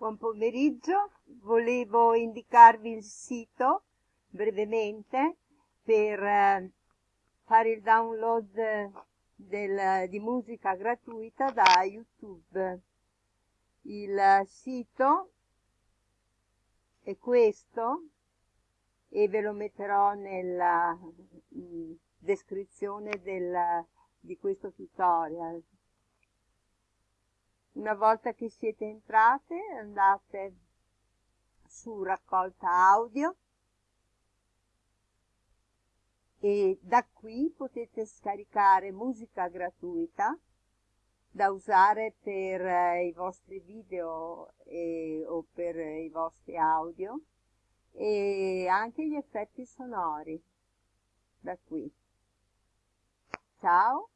Buon pomeriggio, volevo indicarvi il sito brevemente per eh, fare il download del, di musica gratuita da YouTube. Il sito è questo e ve lo metterò nella mm, descrizione del, di questo tutorial. Una volta che siete entrate andate su raccolta audio e da qui potete scaricare musica gratuita da usare per eh, i vostri video e, o per i vostri audio e anche gli effetti sonori da qui. Ciao.